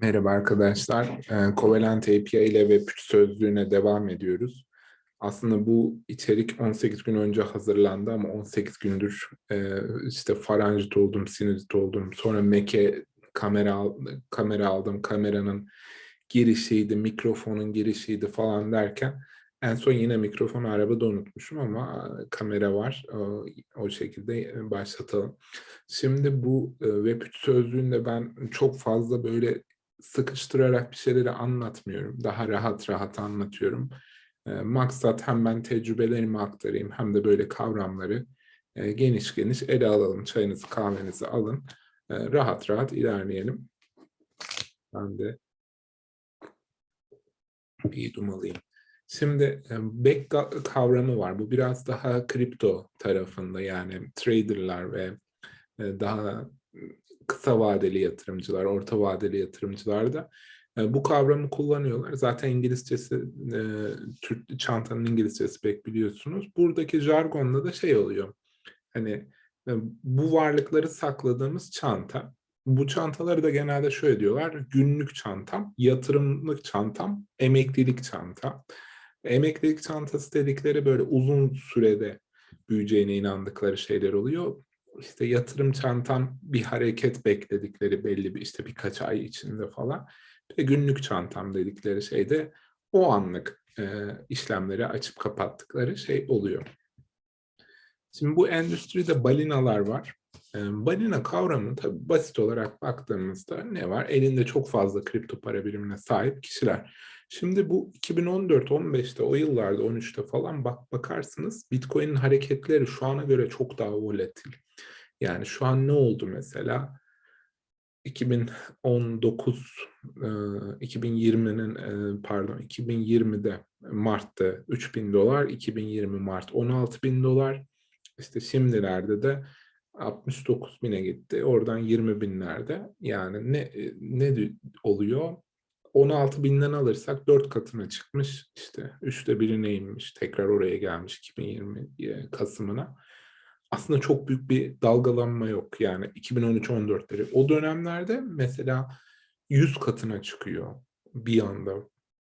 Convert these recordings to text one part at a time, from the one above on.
Merhaba arkadaşlar. Ee, Covalent API ile ve Web3 sözlüğüne devam ediyoruz. Aslında bu içerik 18 gün önce hazırlandı ama 18 gündür e, işte faranjit oldum, sinüzit oldum. Sonra Mac'e kamera, kamera aldım. Kameranın girişiydi, mikrofonun girişiydi falan derken en son yine mikrofonu arabada unutmuşum ama e, kamera var. O, o şekilde başlatalım. Şimdi bu e, Web3 sözlüğünde ben çok fazla böyle sıkıştırarak bir şeyleri anlatmıyorum. Daha rahat rahat anlatıyorum. E, maksat hem ben tecrübelerimi aktarayım hem de böyle kavramları e, geniş geniş ele alalım. Çayınızı kahvenizi alın. E, rahat rahat ilerleyelim. Ben de bir yudum alayım. Şimdi e, back kavramı var. Bu biraz daha kripto tarafında yani traderlar ve daha kısa vadeli yatırımcılar, orta vadeli yatırımcılar da e, bu kavramı kullanıyorlar. Zaten İngilizcesi, e, Türk çantanın İngilizcesi pek biliyorsunuz. Buradaki jargonda da şey oluyor. Hani e, bu varlıkları sakladığımız çanta. Bu çantaları da genelde şöyle diyorlar. Günlük çantam, yatırımlık çantam, emeklilik çanta. Emeklilik çantası dedikleri böyle uzun sürede büyüyeceğine inandıkları şeyler oluyor işte yatırım çantam bir hareket bekledikleri belli bir işte birkaç ay içinde falan. Ve günlük çantam dedikleri şeyde o anlık e, işlemleri açıp kapattıkları şey oluyor. Şimdi bu endüstride balinalar var. E, balina kavramı tabii basit olarak baktığımızda ne var? Elinde çok fazla kripto para birimine sahip kişiler. Şimdi bu 2014-15'te o yıllarda 13'te falan bak bakarsınız Bitcoin'in hareketleri şu ana göre çok daha volatil. Yani şu an ne oldu mesela? 2019 2020'nin pardon 2020'de Mart'ta 3000 dolar 2020 Mart 16 bin dolar işte şimdilerde de 69 bine gitti oradan 20 binlerde yani ne ne oluyor 16 binden alırsak 4 katına çıkmış işte üçte birine inmiş tekrar oraya gelmiş 2020 Kasım'ına aslında çok büyük bir dalgalanma yok. Yani 2013-14'leri. O dönemlerde mesela 100 katına çıkıyor bir anda.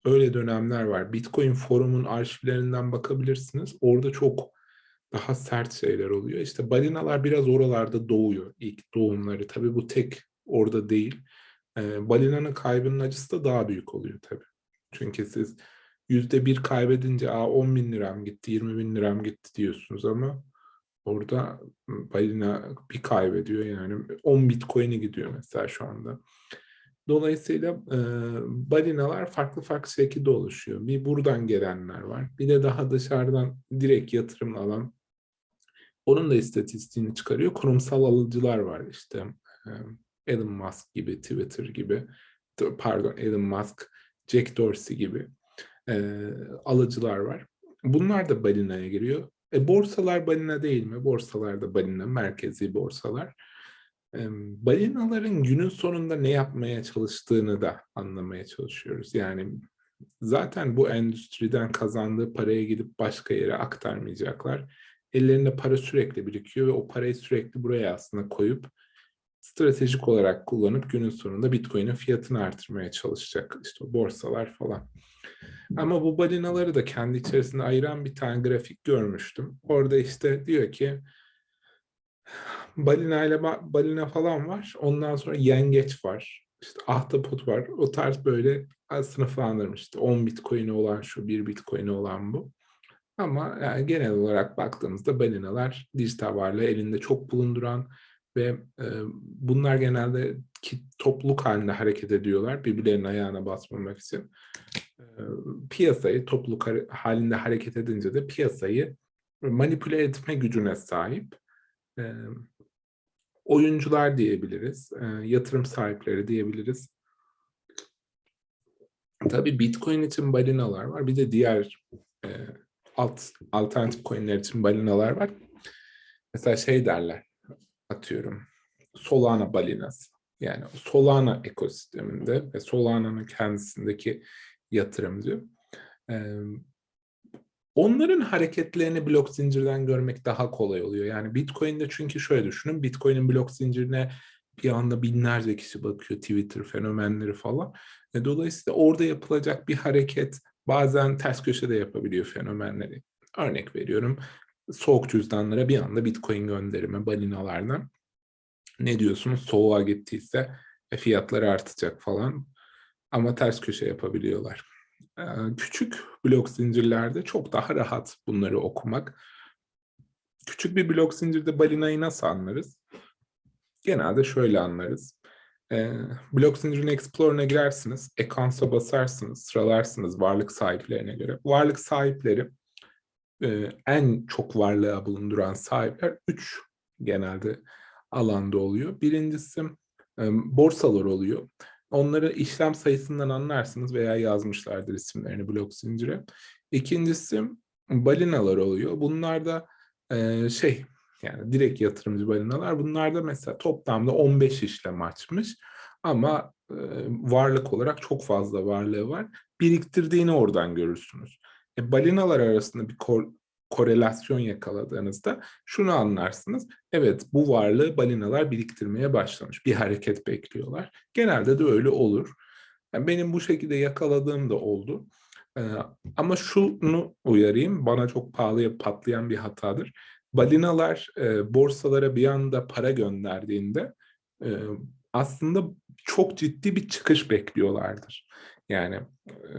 Öyle dönemler var. Bitcoin forumun arşivlerinden bakabilirsiniz. Orada çok daha sert şeyler oluyor. İşte balinalar biraz oralarda doğuyor. İlk doğumları. Tabii bu tek orada değil. Balinanın kaybının acısı da daha büyük oluyor tabii. Çünkü siz yüzde bir kaybedince Aa, 10 bin liram gitti, 20 bin liram gitti diyorsunuz ama Orada balina bir kaybediyor yani 10 bitcoin'i gidiyor mesela şu anda. Dolayısıyla e, balinalar farklı farklı şekilde oluşuyor. Bir buradan gelenler var. Bir de daha dışarıdan direkt yatırım alan. Onun da istatistiğini çıkarıyor. Kurumsal alıcılar var işte. E, Elon Musk gibi, Twitter gibi. Pardon Elon Musk, Jack Dorsey gibi e, alıcılar var. Bunlar da balinaya giriyor. E, borsalar balina değil mi? Borsalar da balina, merkezi borsalar. E, balinaların günün sonunda ne yapmaya çalıştığını da anlamaya çalışıyoruz. Yani zaten bu endüstriden kazandığı paraya gidip başka yere aktarmayacaklar. Ellerinde para sürekli birikiyor ve o parayı sürekli buraya aslında koyup stratejik olarak kullanıp günün sonunda Bitcoin'in fiyatını artırmaya çalışacak. İşte borsalar falan. Ama bu balinaları da kendi içerisinde ayıran bir tane grafik görmüştüm. Orada işte diyor ki balina ile balina falan var. Ondan sonra yengeç var. İşte ahtapot var. O tarz böyle sınıflandırmıştı. 10 bitcoin'i olan şu, 1 bitcoin'i olan bu. Ama yani genel olarak baktığımızda balinalar dijital varlığı elinde çok bulunduran ve e, bunlar genelde ki, topluluk halinde hareket ediyorlar birbirlerinin ayağına basmamak için piyasayı topluluk halinde hareket edince de piyasayı manipüle etme gücüne sahip oyuncular diyebiliriz, yatırım sahipleri diyebiliriz. Tabii Bitcoin için balinalar var. Bir de diğer alt alternatif coinler için balinalar var. Mesela şey derler, atıyorum, Solana balinası. Yani Solana ekosisteminde ve Solana'nın kendisindeki yatırımcı. Ee, onların hareketlerini blok zincirden görmek daha kolay oluyor. Yani Bitcoin'de çünkü şöyle düşünün, Bitcoin'in blok zincirine bir anda binlerce kişi bakıyor Twitter fenomenleri falan. E, dolayısıyla orada yapılacak bir hareket bazen ters köşede yapabiliyor fenomenleri. Örnek veriyorum soğuk cüzdanlara bir anda bitcoin gönderimi balinalardan. Ne diyorsunuz soğuğa gittiyse e, fiyatları artacak falan ama ters köşe yapabiliyorlar. E, küçük blok zincirlerde çok daha rahat bunları okumak. Küçük bir blok zincirde balinayı nasıl anlarız? Genelde şöyle anlarız. E, blok zincirin Explorer'ına girersiniz, Accounts'a basarsınız, sıralarsınız varlık sahiplerine göre. Varlık sahipleri en çok varlığa bulunduran sahipler 3 genelde alanda oluyor. Birincisi borsalar oluyor. Onları işlem sayısından anlarsınız veya yazmışlardır isimlerini blok zincire. İkincisi balinalar oluyor. Bunlar da şey yani direkt yatırımcı balinalar. Bunlar da mesela toplamda 15 işlem açmış ama varlık olarak çok fazla varlığı var. Biriktirdiğini oradan görürsünüz. E, balinalar arasında bir kor korelasyon yakaladığınızda şunu anlarsınız. Evet bu varlığı balinalar biriktirmeye başlamış. Bir hareket bekliyorlar. Genelde de öyle olur. Yani benim bu şekilde yakaladığım da oldu. Ee, ama şunu uyarayım, bana çok pahalıya patlayan bir hatadır. Balinalar e, borsalara bir anda para gönderdiğinde e, aslında çok ciddi bir çıkış bekliyorlardır. Yani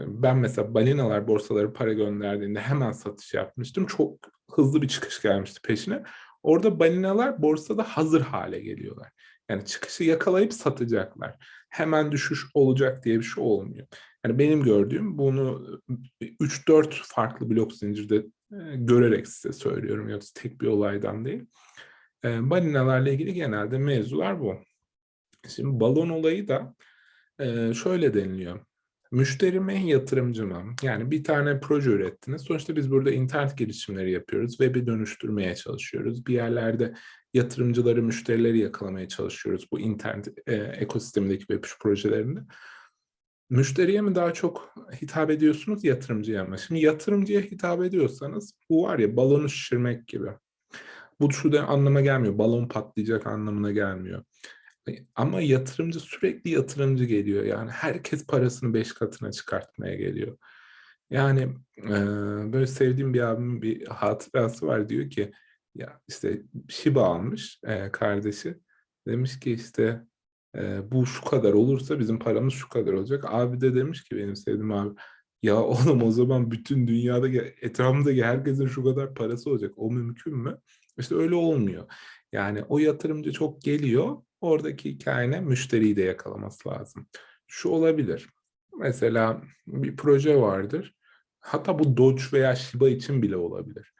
ben mesela balinalar borsaları para gönderdiğinde hemen satış yapmıştım. Çok hızlı bir çıkış gelmişti peşine. Orada balinalar borsada hazır hale geliyorlar. Yani çıkışı yakalayıp satacaklar. Hemen düşüş olacak diye bir şey olmuyor. Yani benim gördüğüm bunu 3-4 farklı blok zincirde görerek size söylüyorum. Yoksa tek bir olaydan değil. Balinalarla ilgili genelde mevzular bu. Şimdi balon olayı da şöyle deniliyor. Müşteri mi, yatırımcı mı? Yani bir tane proje ürettiniz. Sonuçta biz burada internet gelişimleri yapıyoruz. Web'i dönüştürmeye çalışıyoruz. Bir yerlerde yatırımcıları, müşterileri yakalamaya çalışıyoruz bu internet e, ekosistemindeki web projelerinde. Müşteriye mi daha çok hitap ediyorsunuz, yatırımcıya mı? Şimdi yatırımcıya hitap ediyorsanız bu var ya balonu şişirmek gibi. Bu şu anlama gelmiyor. Balon patlayacak anlamına gelmiyor. Ama yatırımcı sürekli yatırımcı geliyor. Yani herkes parasını beş katına çıkartmaya geliyor. Yani e, böyle sevdiğim bir abimin bir hatırası var. Diyor ki ya işte Shiba almış e, kardeşi. Demiş ki işte e, bu şu kadar olursa bizim paramız şu kadar olacak. Abi de demiş ki benim sevdiğim abi ya oğlum o zaman bütün dünyada etrafımdaki herkesin şu kadar parası olacak. O mümkün mü? İşte öyle olmuyor. Yani o yatırımcı çok geliyor Oradaki hikayene müşteriyi de yakalaması lazım. Şu olabilir. Mesela bir proje vardır. Hatta bu Doge veya Shiba için bile olabilir.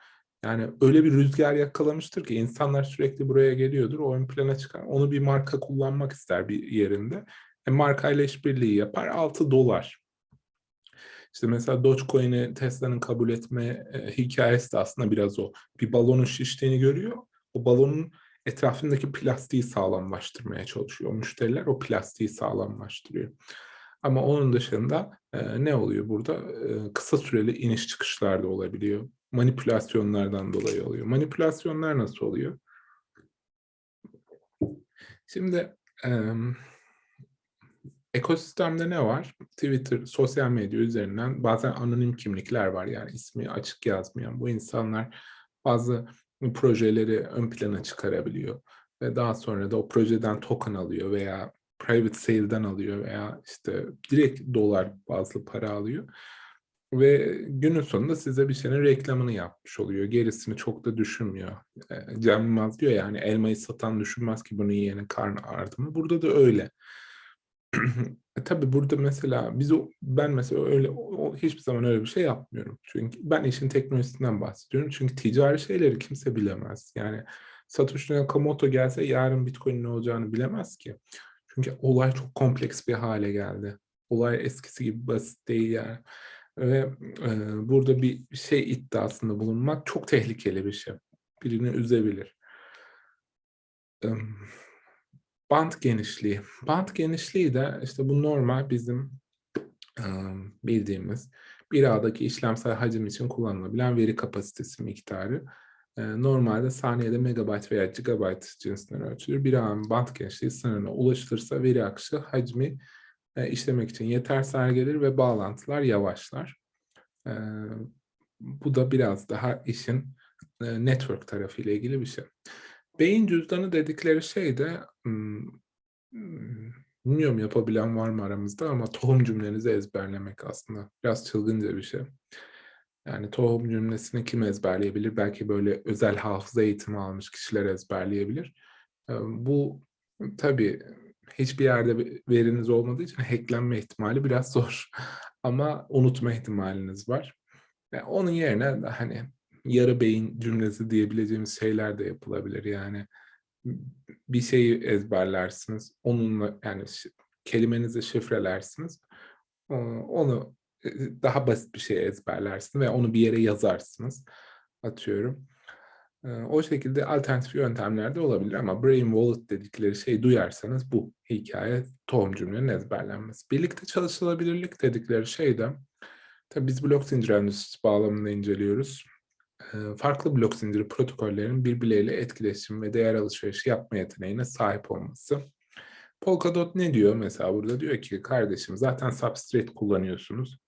Yani öyle bir rüzgar yakalamıştır ki insanlar sürekli buraya geliyordur. O ön plana çıkar. Onu bir marka kullanmak ister bir yerinde. E, markayla işbirliği yapar. 6 dolar. İşte mesela Dogecoin'i Tesla'nın kabul etme e, hikayesi de aslında biraz o. Bir balonun şiştiğini görüyor. O balonun etrafındaki plastiği sağlamlaştırmaya çalışıyor. Müşteriler o plastiği sağlamlaştırıyor. Ama onun dışında e, ne oluyor burada? E, kısa süreli iniş çıkışlar da olabiliyor. Manipülasyonlardan dolayı oluyor. Manipülasyonlar nasıl oluyor? Şimdi e, ekosistemde ne var? Twitter, sosyal medya üzerinden bazen anonim kimlikler var. Yani ismi açık yazmayan bu insanlar bazı projeleri ön plana çıkarabiliyor. Ve daha sonra da o projeden token alıyor veya private sale'den alıyor veya işte direkt dolar bazlı para alıyor. Ve günün sonunda size bir şeyin reklamını yapmış oluyor. Gerisini çok da düşünmüyor. E, Cem Yılmaz diyor yani elmayı satan düşünmez ki bunu yiyenin karnı ağrıdı mı? Burada da öyle. e, tabii burada mesela biz o, ben mesela öyle o, hiçbir zaman öyle bir şey yapmıyorum. Çünkü ben işin teknolojisinden bahsediyorum. Çünkü ticari şeyleri kimse bilemez. Yani Satoshi Nakamoto gelse yarın Bitcoin ne olacağını bilemez ki. Çünkü olay çok kompleks bir hale geldi. Olay eskisi gibi basit değil yani. Ve e, burada bir şey iddiasında bulunmak çok tehlikeli bir şey. Birini üzebilir. Um, Bant genişliği. Bant genişliği de işte bu normal bizim bildiğimiz bir ağdaki işlemsel hacim için kullanılabilen veri kapasitesi miktarı. Normalde saniyede megabayt veya gigabayt cinsinden ölçülür. Bir ağın band genişliği sınırına ulaşılırsa veri akışı hacmi eee, işlemek için yetersiz hâle gelir ve bağlantılar yavaşlar. Bu da biraz daha işin, network tarafıyla ilgili bir şey. Beyin cüzdanı dedikleri şey de, ımm, bilmiyorum yapabilen var mı aramızda ama tohum cümlenizi ezberlemek aslında. Biraz çılgınca bir şey. Yani tohum cümlesini kim ezberleyebilir? Belki böyle özel hafıza eğitimi almış kişiler ezberleyebilir. Bu tabii hiçbir yerde ve veriniz olmadığı için hack'lenme ihtimali biraz zor ama unutma ihtimaliniz var. Eee, onun yerine, hani, yarı beyin cümlesi diyebileceğimiz şeyler de yapılabilir. Yani, bir şeyi ezberlersiniz, onunla yani kelimenizi şifrelersiniz. Onu, eee, daha basit bir şey ezberlersiniz veya onu bir yere yazarsınız, atıyorum. Eee, o şekilde alternatif yöntemler de olabilir ama brain wallet dedikleri şeyi duyarsanız bu hikâye tohum cümlenin ezberlenmesi. Birlikte çalışılabilirlik dedikleri şey de tabii biz blok zinciri endüstrisi bağlamında inceliyoruz. Eee, farklı blok zinciri protokollerinin birbirleriyle etkileşim ve değer alışverişi yapma yeteneğine sahip olması. Polkadot ne diyor mesela burada? Diyor ki kardeşim zaten Substrate kullanıyorsunuz.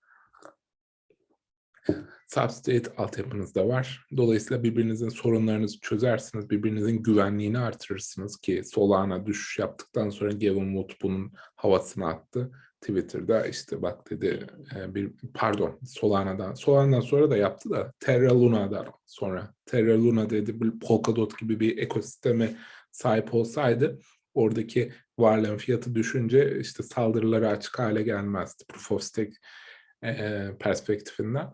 Substrate altyapınız da var. Dolayısıyla birbirinizin sorunlarınızı çözersiniz, birbirinizin güvenliğini artırırsınız ki Solana düşüş yaptıktan sonra Gavin Wood bunun havasını attı. Twitter'da işte bak dedi, eee, bir pardon Solana'dan, Solana'dan sonra da yaptı da Terra Luna'dan sonra. Terra Luna dedi bir Polkadot gibi bir ekosisteme sahip olsaydı oradaki varlığın fiyatı düşünce işte saldırılara açık hâle gelmezdi Proof of Stake, eee, perspektifinden.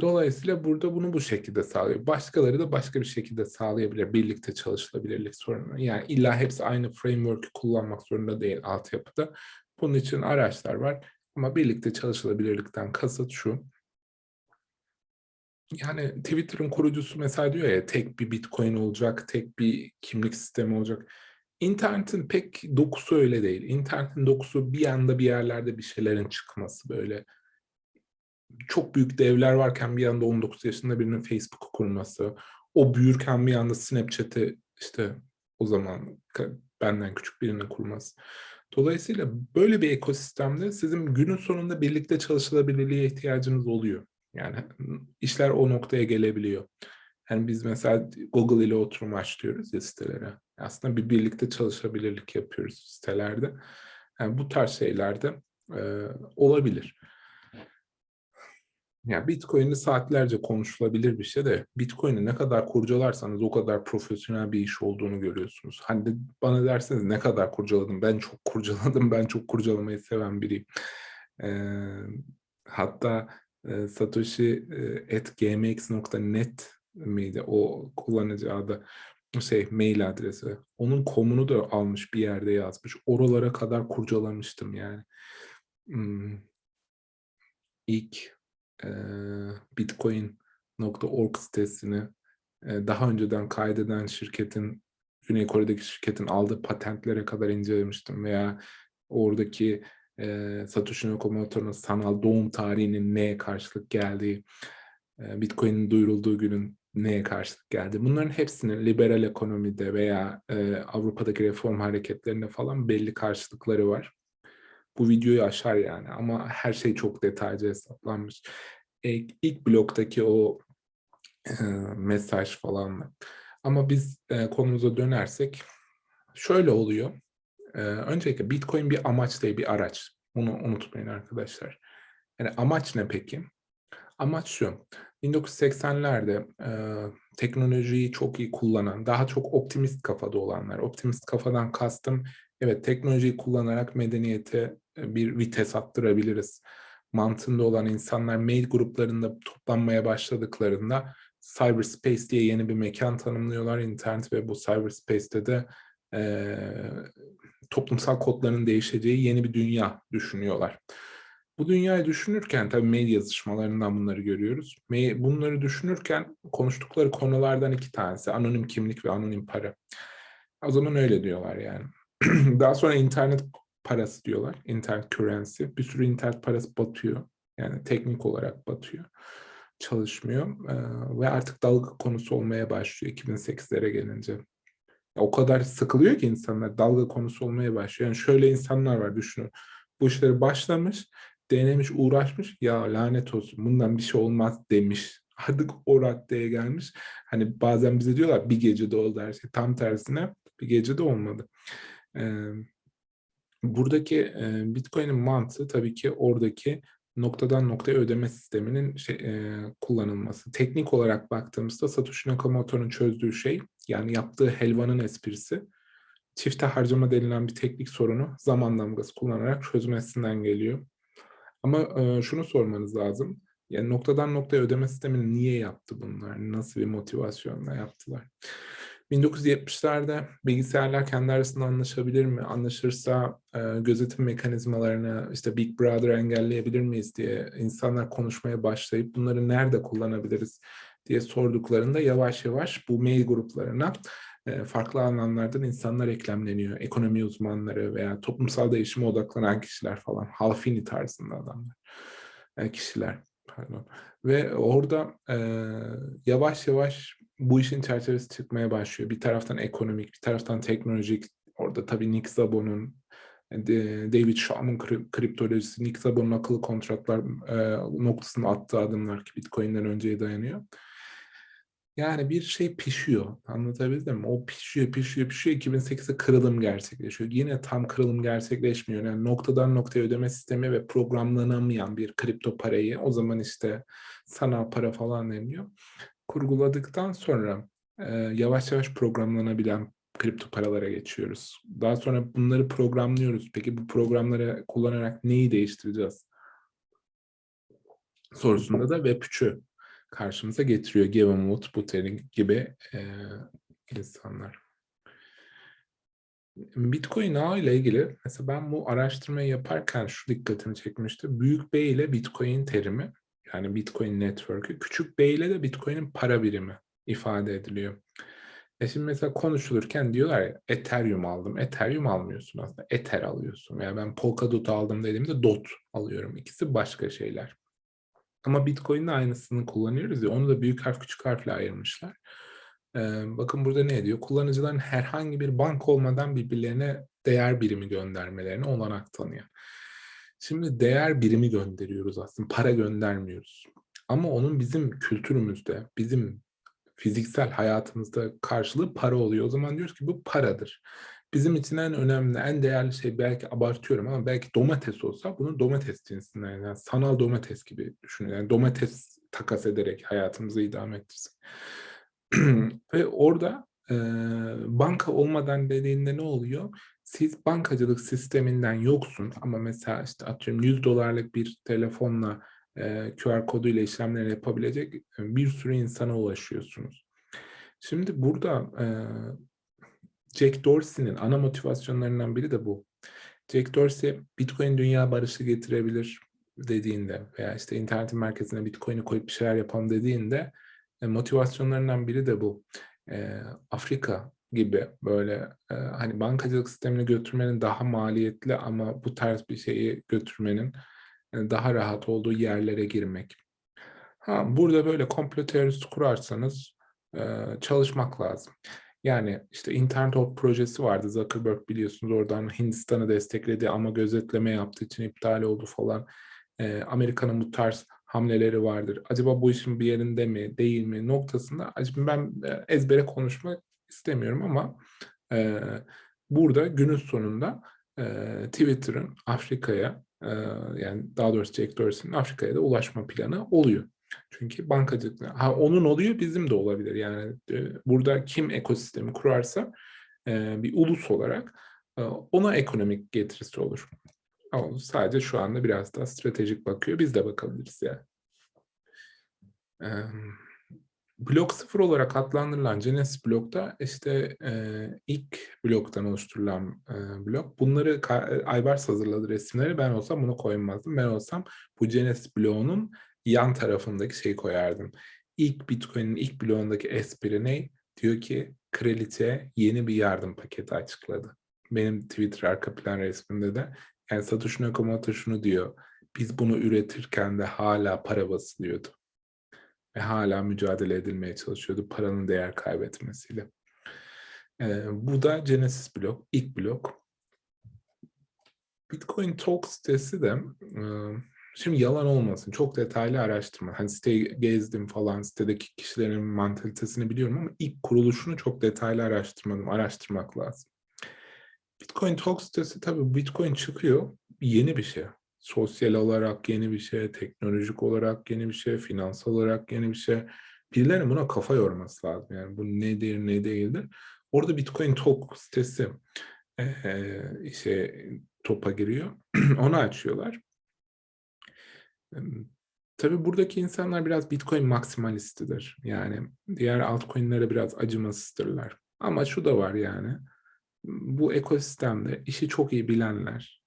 Dolayısıyla burada bunu bu şekilde sağlıyor. Başkaları da başka bir şekilde sağlayabilir birlikte çalışılabilirlik sorununu. Yani illa hepsi aynı framework'ü kullanmak zorunda değil altyapıda. Bunun için araçlar var ama birlikte çalışılabilirlikten kasıt şu yani Twitter'ın kurucusu mesela diyor ya tek bir Bitcoin olacak, tek bir kimlik sistemi olacak. İnternetin pek dokusu öyle değil. İnternetin dokusu bir anda bir yerlerde bir şeylerin çıkması böyle. Çok büyük devler varken bir anda 19 yaşında birinin Facebook'u kurması, o büyürken bir anda Snapchat'i işte o zaman benden küçük birinin kurması. Dolayısıyla böyle bir ekosistemde sizin günün sonunda birlikte çalışılabilirliğe ihtiyacınız oluyor. Yani, işler o noktaya gelebiliyor. Hani biz mesela Google ile oturum açıyoruz ya sitelere. Aslında bir birlikte çalışabilirlik yapıyoruz sitelerde. Yani bu tarz şeyler de, eee, olabilir. Ya Bitcoin'i saatlerce konuşulabilir bir şey de Bitcoin'i ne kadar kurcalarsanız o kadar profesyonel bir iş olduğunu görüyorsunuz. Hani de bana derseniz ne kadar kurcaladın? Ben çok kurcaladım. Ben çok kurcalamayı seven biriyim. Eee, hatta, eee, Satoshi, eee, @gmx.net miydi o kullanıcı adı? Şey, mail adresi. Onun com'unu da almış bir yerde yazmış. Oralara kadar kurcalamıştım yani. Imm. İlk, Bitcoin.org sitesini, daha önceden kaydeden şirketin, Güney Kore'deki şirketin aldığı patentlere kadar incelemiştim veya oradaki, eee, Satoshi Nakamoto'nun sanal doğum tarihinin neye karşılık geldiği, eee, Bitcoin'in duyurulduğu günün neye karşılık geldiği. Bunların hepsinin liberal ekonomide veya, eee, Avrupa'daki reform hareketlerinde falan belli karşılıkları var. Bu videoyu aşar yani ama her şey çok detaylıca hesaplanmış. Eee, ilk bloktaki o, eee, mesaj falan ama biz, eee, konumuza dönersek şöyle oluyor. Eee, öncelikle Bitcoin bir amaç değil, bir araç. Bunu unutmayın arkadaşlar. Yani amaç ne peki? Amaç şu: 1980'lerde, eee, teknolojiyi çok iyi kullanan, daha çok optimist kafada olanlar, optimist kafadan kastım, evet teknolojiyi kullanarak medeniyete, eee, bir vites attırabiliriz mantığında olan insanlar mail gruplarında toplanmaya başladıklarında cyberspace diye yeni bir mekân tanımlıyorlar internet ve bu cyberspace'te de, eee, toplumsal kodların değişeceği yeni bir dünya düşünüyorlar. Bu dünyayı düşünürken tabii mail yazışmalarından bunları görüyoruz. Bunları düşünürken konuştukları konulardan 2 tanesi anonim kimlik ve anonim para. O zaman öyle diyorlar yani. Daha sonra internet parası diyorlar, internet currency. Bir sürü internet parası batıyor. Yani teknik olarak batıyor. çalışmıyor e, ve artık dalga konusu olmaya başlıyor 2008'lere gelince. O kadar sıkılıyor ki insanlar dalga konusu olmaya başlıyor. Yani şöyle insanlar var düşünün. Bu işleri başlamış, denemiş, uğraşmış. Ya lanet olsun bundan bir şey olmaz demiş. Artık o raddeye gelmiş. Hani bazen bize diyorlar bir gecede oldu her şey. Tam tersine bir gecede olmadı. Buradaki Bitcoin'in mantığı tabii ki oradaki noktadan noktaya ödeme sisteminin şey, e, kullanılması. Teknik olarak baktığımızda Satoshi Nakamoto'nun çözdüğü şey, yani yaptığı helvanın esprisi, çifte harcama denilen bir teknik sorunu zaman damgası kullanarak çözmesinden geliyor. Ama e, şunu sormanız lazım. Yani noktadan noktaya ödeme sistemini niye yaptı bunlar? Nasıl bir motivasyonla yaptılar? 1970'lerde bilgisayarlar kendi arasında anlaşabilir mi? Anlaşırsa e, gözetim mekanizmalarını işte Big Brother engelleyebilir miyiz diye insanlar konuşmaya başlayıp bunları nerede kullanabiliriz diye sorduklarında yavaş yavaş bu mail gruplarına e, farklı alanlardan insanlar eklemleniyor. Ekonomi uzmanları veya toplumsal değişime odaklanan kişiler falan. Halfini tarzında adamlar. E, kişiler. Pardon. Ve orada e, yavaş yavaş bu işin çerçevesi çıkmaya başlıyor. Bir taraftan ekonomik, bir taraftan teknolojik. Orada tabii Nick Szabo'nun, David Shaw'un kriptolojisi, Nick Szabo'nun akıllı kontratlar e, attığı adımlar ki Bitcoin'den önceye dayanıyor. Yani bir şey pişiyor. Anlatabildim mi? O pişiyor, pişiyor, pişiyor. 2008'de kırılım gerçekleşiyor. Yine tam kırılım gerçekleşmiyor. Yani noktadan noktaya ödeme sistemi ve programlanamayan bir kripto parayı o zaman işte sanal para falan deniyor kurguladıktan sonra e, yavaş yavaş programlanabilen kripto paralara geçiyoruz. Daha sonra bunları programlıyoruz. Peki bu programları kullanarak neyi değiştireceğiz? Sorusunda da Web3'ü karşımıza getiriyor. Wood, Buterin gibi e, insanlar. Bitcoin ağı ile ilgili mesela ben bu araştırmayı yaparken şu dikkatimi çekmişti. Büyük B ile Bitcoin terimi yani Bitcoin Network'ü. Küçük B ile de Bitcoin'in para birimi ifade ediliyor. E şimdi mesela konuşulurken diyorlar ya Ethereum aldım. Ethereum almıyorsun aslında. Ether alıyorsun. Yani ben Polkadot aldım dediğimde DOT alıyorum. İkisi başka şeyler. Ama Bitcoin'in aynısını kullanıyoruz ya onu da büyük harf küçük harfle ayırmışlar. Ee, bakın burada ne diyor? Kullanıcıların herhangi bir bank olmadan birbirlerine değer birimi göndermelerine olanak tanıyor. Şimdi değer birimi gönderiyoruz aslında, para göndermiyoruz. Ama onun bizim kültürümüzde, bizim fiziksel hayatımızda karşılığı para oluyor. O zaman diyoruz ki bu paradır. Bizim için en önemli, en değerli şey belki abartıyorum ama belki domates olsa bunu domates cinsinden yani sanal domates gibi düşünün. Yani domates takas ederek hayatımızı idame ettirsin. Ve orada e, banka olmadan dediğinde ne oluyor? Siz bankacılık sisteminden yoksun ama mesela işte atıyorum 100 dolarlık bir telefonla e, QR koduyla işlemleri yapabilecek e, bir sürü insana ulaşıyorsunuz. Şimdi burada e, Jack Dorsey'nin ana motivasyonlarından biri de bu. Jack Dorsey Bitcoin dünya barışı getirebilir dediğinde veya işte internetin merkezine Bitcoin'i koyup bir şeyler yapalım dediğinde e, motivasyonlarından biri de bu. E, Afrika gibi böyle e, hani bankacılık sistemini götürmenin daha maliyetli ama bu tarz bir şeyi götürmenin e, daha rahat olduğu yerlere girmek. Ha, burada böyle komplo teorisi kurarsanız e, çalışmak lazım. Yani işte internet Org projesi vardı. Zuckerberg biliyorsunuz oradan Hindistan'ı destekledi ama gözetleme yaptığı için iptal oldu falan. E, Amerika'nın bu tarz hamleleri vardır. Acaba bu işin bir yerinde mi, değil mi noktasında acaba ben e, ezbere konuşmak istemiyorum ama e, burada günün sonunda e, Twitter'ın Afrika'ya e, yani daha doğrusu Jack Dorsey'nin Afrika'ya da ulaşma planı oluyor. Çünkü bankacılık, ha onun oluyor bizim de olabilir. Yani e, burada kim ekosistemi kurarsa e, bir ulus olarak e, ona ekonomik getirisi olur. Ama sadece şu anda biraz daha stratejik bakıyor. Biz de bakabiliriz yani. Blok sıfır olarak adlandırılan Genesis blokta işte e, ilk bloktan oluşturulan e, blok. Bunları Aybars hazırladı resimleri. Ben olsam bunu koymazdım. Ben olsam bu Genesis bloğunun yan tarafındaki şeyi koyardım. İlk Bitcoin'in ilk bloğundaki espri ne? Diyor ki kraliçe yeni bir yardım paketi açıkladı. Benim Twitter arka plan resmimde de yani Satoshi Nakamoto şunu diyor. Biz bunu üretirken de hala para basılıyordu. Ve hala mücadele edilmeye çalışıyordu paranın değer kaybetmesiyle. Ee, bu da Genesis blok, ilk blok. Bitcoin Talk sitesi de e, şimdi yalan olmasın çok detaylı araştırma. Hani siteyi gezdim falan sitedeki kişilerin mantalitesini biliyorum ama ilk kuruluşunu çok detaylı araştırmadım. Araştırmak lazım. Bitcoin Talk sitesi tabii Bitcoin çıkıyor yeni bir şey. Sosyal olarak yeni bir şey, teknolojik olarak yeni bir şey, finansal olarak yeni bir şey. Birilerinin buna kafa yorması lazım. Yani bu nedir, ne değildir. Orada Bitcoin Talk sitesi e, işte topa giriyor. Onu açıyorlar. Tabii buradaki insanlar biraz Bitcoin maksimalistidir. Yani diğer altcoin'lere biraz acımasızdırlar. Ama şu da var yani. Bu ekosistemde işi çok iyi bilenler,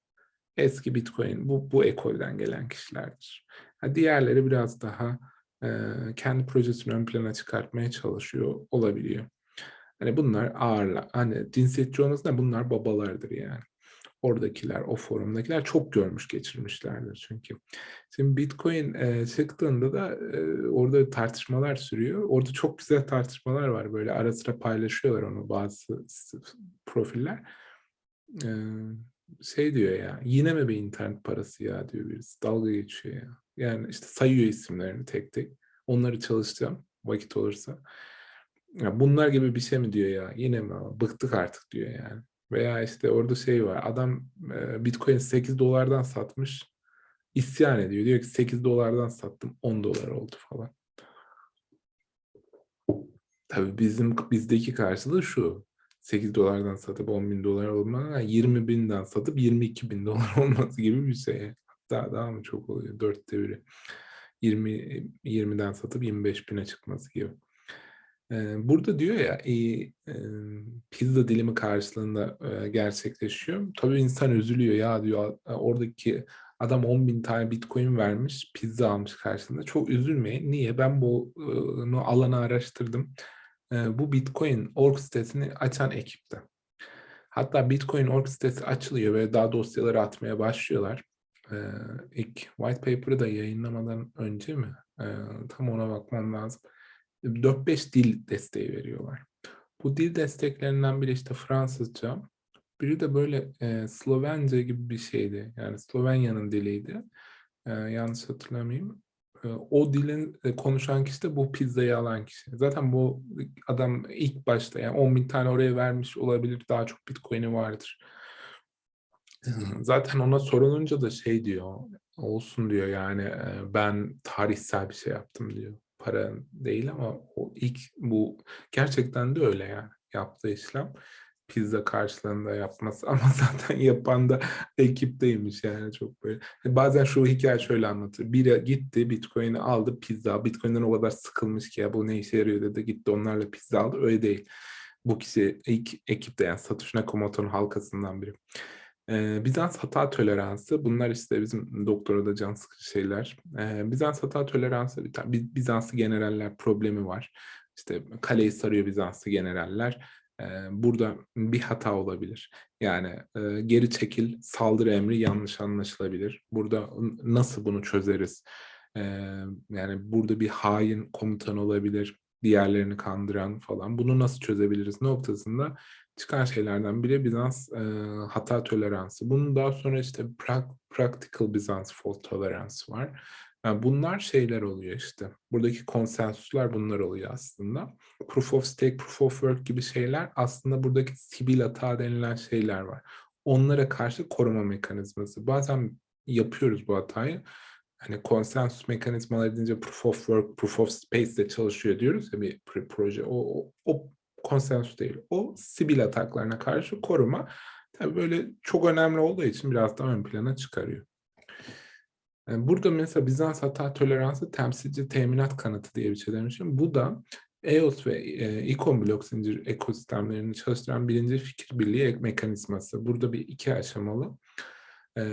eski Bitcoin, bu, bu ekolden gelen kişilerdir. diğerleri biraz daha e, kendi projesini ön plana çıkartmaya çalışıyor olabiliyor. Hani bunlar ağırlar. Hani cinsiyetçi olmasına bunlar babalardır yani. Oradakiler, o forumdakiler çok görmüş geçirmişlerdir çünkü. Şimdi Bitcoin e, çıktığında da e, orada tartışmalar sürüyor. Orada çok güzel tartışmalar var. Böyle ara sıra paylaşıyorlar onu bazı profiller. E, şey diyor ya, yine mi bir internet parası ya diyor birisi. Dalga geçiyor ya. Yani işte sayıyor isimlerini tek tek. Onları çalışacağım vakit olursa. Ya bunlar gibi bir şey mi diyor ya? Yine mi? Bıktık artık diyor yani. Veya işte orada şey var. Adam e, Bitcoin 8 dolardan satmış. isyan ediyor. Diyor ki 8 dolardan sattım 10 dolar oldu falan. Tabii bizim bizdeki karşılığı şu. 8 dolardan satıp 10 bin dolar olmadan 20 binden satıp 22 bin dolar olması gibi bir şey. Hatta daha mı çok oluyor? Dörtte biri. 20, 20'den satıp 25 bine çıkması gibi. Burada diyor ya pizza dilimi karşılığında gerçekleşiyor. Tabii insan üzülüyor ya diyor oradaki adam 10 bin tane bitcoin vermiş pizza almış karşılığında. Çok üzülmeyin. Niye? Ben bu alanı araştırdım. Bu bitcoin org sitesini açan ekipte. Hatta bitcoin org sitesi açılıyor ve daha dosyaları atmaya başlıyorlar. İlk white paper'ı da yayınlamadan önce mi? Tam ona bakmam lazım 4-5 dil desteği veriyorlar. Bu dil desteklerinden biri işte Fransızca, biri de böyle e, Slovence gibi bir şeydi. Yani Slovenya'nın diliydi. E, yanlış hatırlamayayım. E, o dilin e, konuşan kişi de bu pizzayı alan kişi. Zaten bu adam ilk başta yani 10 bin tane oraya vermiş olabilir. Daha çok bitcoin'i vardır. Zaten ona sorulunca da şey diyor, olsun diyor yani ben tarihsel bir şey yaptım diyor para değil ama o ilk bu gerçekten de öyle yani yaptığı işlem pizza karşılığında yapması ama zaten yapan da ekipteymiş yani çok böyle. Hani bazen şu hikaye şöyle anlatır. Biri gitti Bitcoin'i aldı pizza. Bitcoin'den o kadar sıkılmış ki ya bu ne işe yarıyor dedi. Gitti onlarla pizza aldı. Öyle değil. Bu kişi ilk ekipte yani Satoshi Nakamoto'nun halkasından biri. Ee, Bizans hata toleransı, bunlar işte bizim doktorada can sıkıcı şeyler. Ee, Bizans hata toleransı, Bizanslı generaller problemi var. İşte kaleyi sarıyor Bizanslı generaller. Burada bir hata olabilir. Yani geri çekil, saldırı emri yanlış anlaşılabilir. Burada nasıl bunu çözeriz? Yani burada bir hain komutan olabilir, diğerlerini kandıran falan. Bunu nasıl çözebiliriz noktasında çıkan şeylerden biri Bizans hata toleransı. Bunun daha sonra işte pra practical Bizans fault tolerance var. Yani bunlar şeyler oluyor işte. Buradaki konsensuslar bunlar oluyor aslında. Proof of stake, proof of work gibi şeyler aslında buradaki sibil hata denilen şeyler var. Onlara karşı koruma mekanizması. Bazen yapıyoruz bu hatayı. Hani konsensus mekanizmaları deyince proof of work, proof of space de çalışıyor diyoruz ya bir proje. O, o, o konsensus değil. O sibil ataklarına karşı koruma tabii böyle çok önemli olduğu için biraz daha ön plana çıkarıyor. Burada mesela Bizans hata toleransı temsilci teminat kanıtı diye bir şey demişim. Bu da EOS ve e, ikon blok zincir ekosistemlerini çalıştıran birinci fikir birliği mekanizması. Burada bir iki aşamalı. E,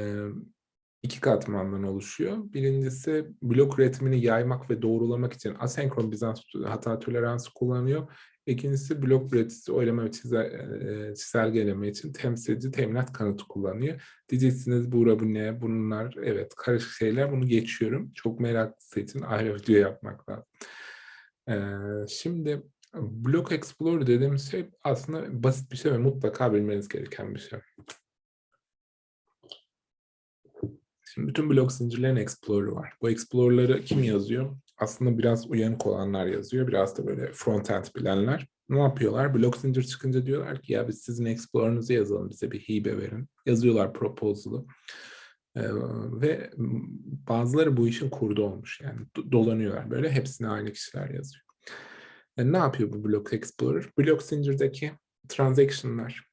iki katmandan oluşuyor. Birincisi blok üretimini yaymak ve doğrulamak için asenkron Bizans hata toleransı kullanıyor. İkincisi blok üreticisi oylama ve çizel, çizelgeleme için temsilci teminat kanıtı kullanıyor. Diyeceksiniz Buğra bu ne? Bunlar evet karışık şeyler. Bunu geçiyorum. Çok meraklısı için ayrı video yapmak lazım. Şimdi Block Explorer dediğimiz şey aslında basit bir şey ve mutlaka bilmeniz gereken bir şey. Şimdi bütün blok zincirlerin Explorer'ı var. Bu Explorer'ları kim yazıyor? Aslında biraz uyanık olanlar yazıyor. Biraz da böyle front-end bilenler. Ne yapıyorlar? Blok zincir çıkınca diyorlar ki ya biz sizin Explorer'ınızı yazalım. Bize bir hibe verin. Yazıyorlar proposal'ı. Ee, ve bazıları bu işin kurdu olmuş. Yani dolanıyorlar böyle. Hepsine aynı kişiler yazıyor. Yani ne yapıyor bu Block Explorer? Blok zincirdeki transaction'lar,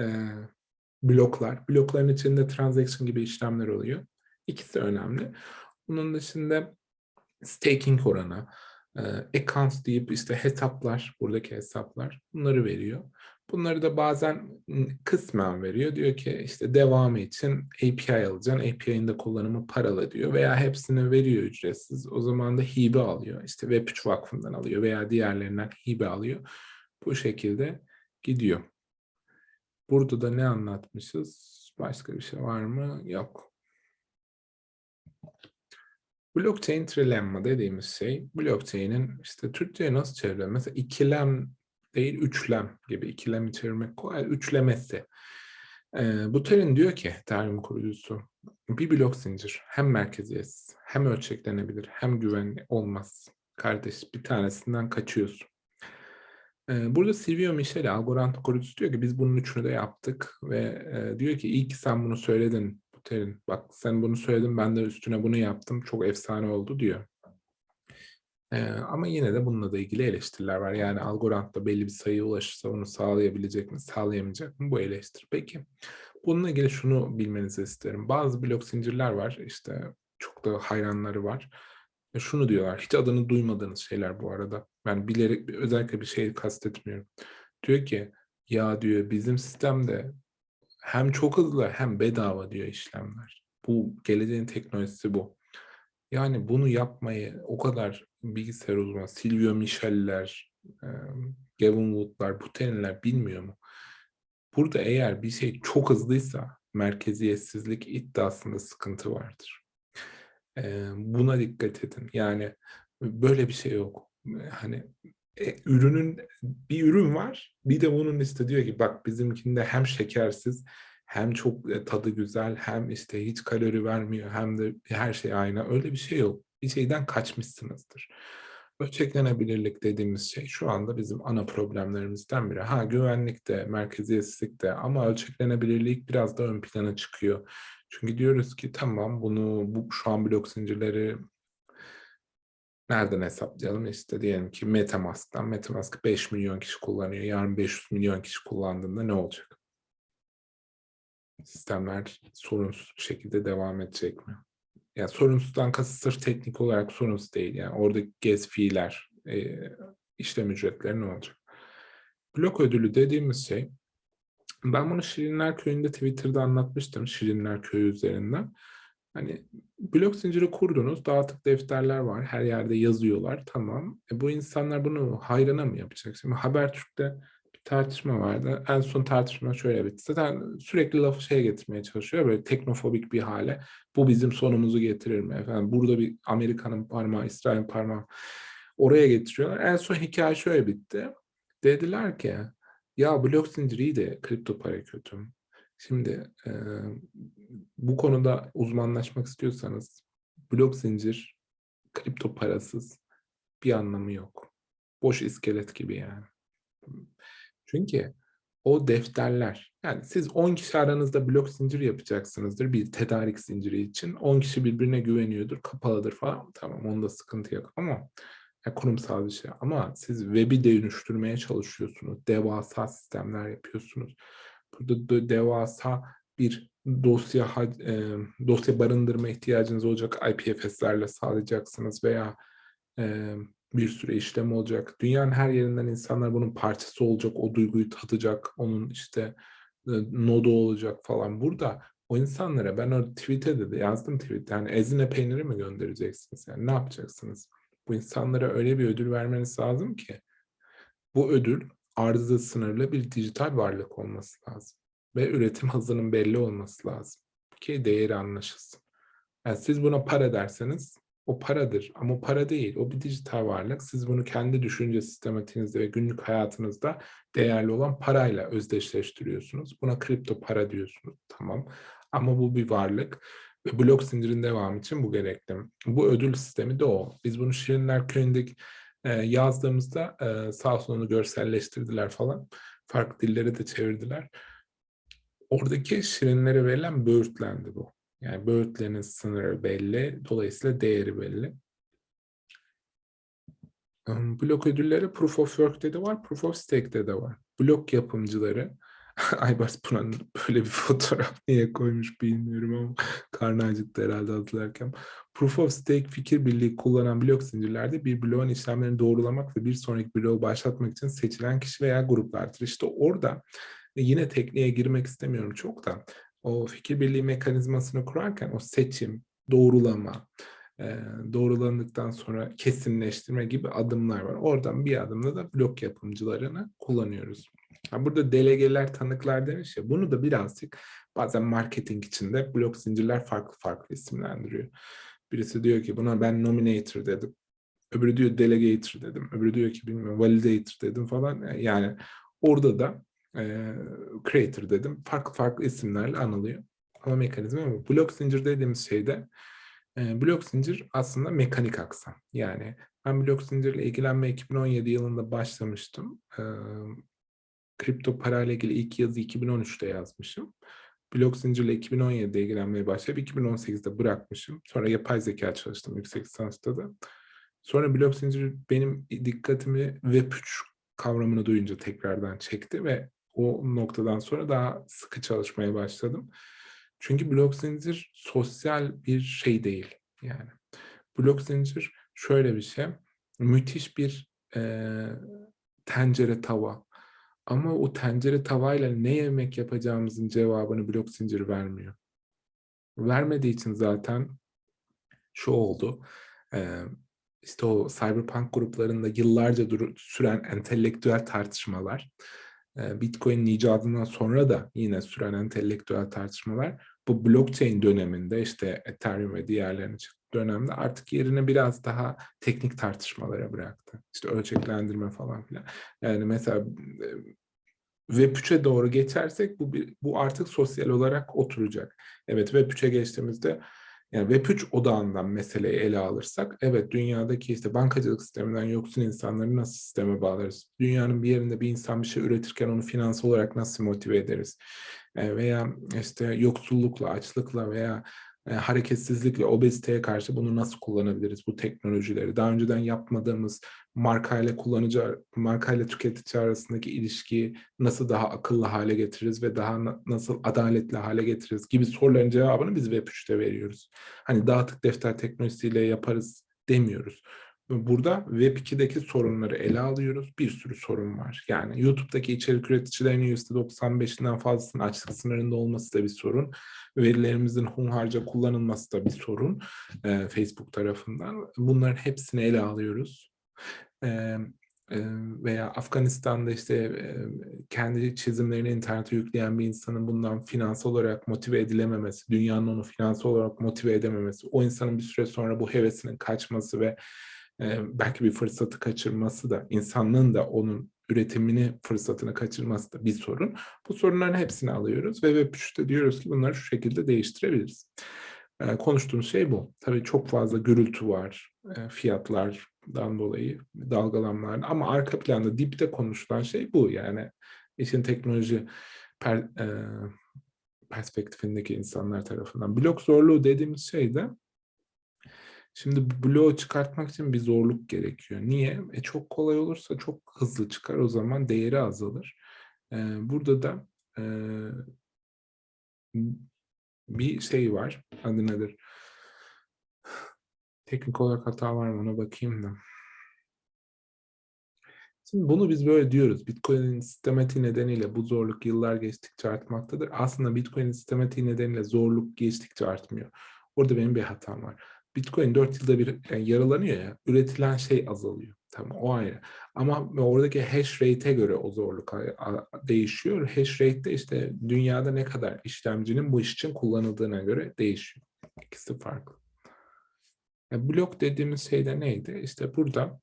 e, bloklar, blokların içinde transaction gibi işlemler oluyor. İkisi önemli. Bunun dışında staking oranı, e, accounts deyip işte hesaplar, buradaki hesaplar bunları veriyor. Bunları da bazen kısmen veriyor. Diyor ki işte devamı için API alacaksın. API'nin de kullanımı paralı diyor. Veya hepsini veriyor ücretsiz. O zaman da hibe alıyor. İşte Web3 Vakfı'ndan alıyor veya diğerlerinden hibe alıyor. Bu şekilde gidiyor. Burada da ne anlatmışız? Başka bir şey var mı? Yok. Blockchain trilemma dediğimiz şey, blockchain'in işte Türkçe'ye nasıl çeviriyor? Mesela ikilem değil, üçlem gibi ikilem çevirmek kolay, üçlemesi. Ee, bu terim diyor ki, terim kurucusu, bir blok zincir hem merkeziyetsiz, hem ölçeklenebilir, hem güvenli olmaz. Kardeş bir tanesinden kaçıyorsun. Burada Silvio Michele, Algorand kurucusu diyor ki biz bunun üçünü de yaptık ve e, diyor ki iyi ki sen bunu söyledin Buterin. Bak sen bunu söyledin ben de üstüne bunu yaptım. Çok efsane oldu diyor. Ee, ama yine de bununla da ilgili eleştiriler var. Yani Algorand'da belli bir sayıya ulaşırsa onu sağlayabilecek mi, sağlayamayacak mı? Bu eleştiri. Peki bununla ilgili şunu bilmenizi isterim. Bazı blok zincirler var. işte çok da hayranları var şunu diyorlar, hiç adını duymadığınız şeyler bu arada. Yani bilerek özellikle bir şey kastetmiyorum. Diyor ki ya diyor bizim sistemde hem çok hızlı hem bedava diyor işlemler. Bu geleceğin teknolojisi bu. Yani bunu yapmayı o kadar bilgisayar uzmanı, Silvio Michel'ler, Gavin Wood'lar, Butelin'ler bilmiyor mu? Burada eğer bir şey çok hızlıysa merkeziyetsizlik iddiasında sıkıntı vardır buna dikkat edin. Yani böyle bir şey yok. Hani e, ürünün bir ürün var. Bir de bunun işte diyor ki bak bizimkinde hem şekersiz hem çok e, tadı güzel hem işte hiç kalori vermiyor hem de her şey aynı. Öyle bir şey yok. Bir şeyden kaçmışsınızdır. Ölçeklenebilirlik dediğimiz şey şu anda bizim ana problemlerimizden biri. Ha güvenlik de, merkeziyetsizlik de ama ölçeklenebilirlik biraz da ön plana çıkıyor. Çünkü diyoruz ki tamam bunu bu şu an blok zincirleri nereden hesaplayalım? İşte diyelim ki Metamask'tan Metamask 5 milyon kişi kullanıyor. Yarın 500 milyon kişi kullandığında ne olacak? Sistemler sorunsuz bir şekilde devam edecek mi? Yani sorunsuzdan kasıt sırf teknik olarak sorunsuz değil. Yani orada gez fiiller, e, işlem ücretleri ne olacak? Blok ödülü dediğimiz şey ben bunu Şirinler Köyü'nde Twitter'da anlatmıştım Şirinler Köyü üzerinden. Hani blok zinciri kurdunuz, dağıtık defterler var, her yerde yazıyorlar, tamam. E bu insanlar bunu hayrına mı yapacak? Şimdi Habertürk'te bir tartışma vardı. En son tartışma şöyle bitti. Zaten sürekli lafı şeye getirmeye çalışıyor, böyle teknofobik bir hale. Bu bizim sonumuzu getirir mi? Efendim, burada bir Amerika'nın parmağı, İsrail'in parmağı oraya getiriyorlar. En son hikaye şöyle bitti. Dediler ki ya blok zinciri de kripto para kötü. Şimdi e, bu konuda uzmanlaşmak istiyorsanız blok zincir kripto parasız bir anlamı yok. Boş iskelet gibi yani. Çünkü o defterler yani siz 10 kişi aranızda blok zincir yapacaksınızdır bir tedarik zinciri için. 10 kişi birbirine güveniyordur, kapalıdır falan. Tamam onda sıkıntı yok ama ya kurumsal bir şey ama siz web'i dönüştürmeye çalışıyorsunuz. Devasa sistemler yapıyorsunuz. Burada devasa bir dosya e, dosya barındırma ihtiyacınız olacak IPFS'lerle sağlayacaksınız veya e, bir süre işlem olacak. Dünyanın her yerinden insanlar bunun parçası olacak, o duyguyu tadacak, onun işte e, nodu olacak falan. Burada o insanlara ben o tweet'e de yazdım tweet'te yani ezine peyniri mi göndereceksiniz? Yani ne yapacaksınız? Bu insanlara öyle bir ödül vermeniz lazım ki Bu ödül arzı sınırlı bir dijital varlık olması lazım. Ve üretim hızının belli olması lazım. Ki değeri anlaşılsın. Yani siz buna para derseniz o paradır ama para değil. O bir dijital varlık. Siz bunu kendi düşünce sistematiğinizde ve günlük hayatınızda değerli olan parayla özdeşleştiriyorsunuz. Buna kripto para diyorsunuz. Tamam. Ama bu bir varlık. Ve blok zincirin devamı için bu gerekli. Bu ödül sistemi de o. Biz bunu Şirinler Köyü'ndeki e, yazdığımızda e, sağ olsun onu görselleştirdiler falan. Farklı dilleri de çevirdiler. Oradaki şirinlere verilen böğürtlendi bu. Yani böğürtlerin sınırı belli, dolayısıyla değeri belli. Blok ödülleri Proof of Work'te de var, Proof of Stake'de de var. Blok yapımcıları, Aybars Pınar böyle bir fotoğraf niye koymuş bilmiyorum ama karnı acıktı herhalde hatırlarken. Proof of Stake fikir birliği kullanan blok zincirlerde bir bloğun işlemlerini doğrulamak ve bir sonraki bloğu başlatmak için seçilen kişi veya gruplardır. İşte orada yine tekniğe girmek istemiyorum çok da o fikir birliği mekanizmasını kurarken o seçim, doğrulama, doğrulandıktan sonra kesinleştirme gibi adımlar var. Oradan bir adımda da blok yapımcılarını kullanıyoruz. Burada delegeler, tanıklar demiş ya, bunu da birazcık bazen marketing içinde blok zincirler farklı farklı isimlendiriyor. Birisi diyor ki buna ben nominator dedim. Öbürü diyor delegator dedim. Öbürü diyor ki bilmiyorum validator dedim falan. Yani orada da e, creator dedim. Farklı farklı isimlerle anılıyor. Ama mekanizma bu. Blok zincir dediğimiz şeyde e, blok zincir aslında mekanik aksam. Yani ben blok zincirle ilgilenme 2017 yılında başlamıştım. E, kripto parayla ilgili ilk yazı 2013'te yazmışım. Blok zincirle 2017'de ilgilenmeye başlayıp 2018'de bırakmışım. Sonra yapay zeka çalıştım yüksek lisansta da. Sonra blok zincir benim dikkatimi Web3 kavramını duyunca tekrardan çekti ve o noktadan sonra daha sıkı çalışmaya başladım. Çünkü blok zincir sosyal bir şey değil. Yani blok zincir şöyle bir şey. Müthiş bir e, tencere tava. Ama o tencere tavayla ne yemek yapacağımızın cevabını blok zincir vermiyor. Vermediği için zaten şu oldu. E, işte o cyberpunk gruplarında yıllarca süren entelektüel tartışmalar Bitcoin'in icadından sonra da yine süren entelektüel tartışmalar bu blockchain döneminde işte Ethereum ve diğerlerinin çıktığı dönemde artık yerini biraz daha teknik tartışmalara bıraktı. İşte ölçeklendirme falan filan. Yani mesela Web3'e doğru geçersek bu, bu artık sosyal olarak oturacak. Evet Web3'e geçtiğimizde yani Web3 odağından meseleyi ele alırsak, evet dünyadaki işte bankacılık sisteminden yoksun insanları nasıl sisteme bağlarız? Dünyanın bir yerinde bir insan bir şey üretirken onu finansal olarak nasıl motive ederiz? E, veya işte yoksullukla, açlıkla veya e, hareketsizlikle, obeziteye karşı bunu nasıl kullanabiliriz bu teknolojileri? Daha önceden yapmadığımız markayla kullanıcı, markayla tüketici arasındaki ilişkiyi nasıl daha akıllı hale getiririz ve daha nasıl adaletli hale getiririz gibi soruların cevabını biz Web3'te veriyoruz. Hani dağıtık defter teknolojisiyle yaparız demiyoruz. Burada Web2'deki sorunları ele alıyoruz. Bir sürü sorun var. Yani YouTube'daki içerik üreticilerinin %95'inden fazlasının açlık sınırında olması da bir sorun. Verilerimizin hunharca kullanılması da bir sorun e, Facebook tarafından. Bunların hepsini ele alıyoruz. E, e, veya Afganistan'da işte e, kendi çizimlerini internete yükleyen bir insanın bundan finansal olarak motive edilememesi, dünyanın onu finansal olarak motive edememesi, o insanın bir süre sonra bu hevesinin kaçması ve belki bir fırsatı kaçırması da insanlığın da onun üretimini fırsatını kaçırması da bir sorun. Bu sorunların hepsini alıyoruz ve Web3'te diyoruz ki bunları şu şekilde değiştirebiliriz. konuştuğumuz şey bu. Tabii çok fazla gürültü var fiyatlardan dolayı dalgalanmalar ama arka planda dipte konuşulan şey bu yani işin teknoloji per, e, perspektifindeki insanlar tarafından. Blok zorluğu dediğimiz şey de Şimdi bloğu çıkartmak için bir zorluk gerekiyor. Niye? E çok kolay olursa çok hızlı çıkar. O zaman değeri azalır. Ee, burada da e, bir şey var. Adı nedir? Teknik olarak hata var mı ona bakayım da. Şimdi bunu biz böyle diyoruz. Bitcoin'in sistematiği nedeniyle bu zorluk yıllar geçtikçe artmaktadır. Aslında Bitcoin'in sistematiği nedeniyle zorluk geçtikçe artmıyor. Orada benim bir hatam var. Bitcoin 4 yılda bir yani yaralanıyor ya, üretilen şey azalıyor. Tamam o ayrı. Ama oradaki hash rate'e göre o zorluk değişiyor. Hash rate de işte dünyada ne kadar işlemcinin bu iş için kullanıldığına göre değişiyor. İkisi farklı. E, blok dediğimiz şey de neydi? İşte burada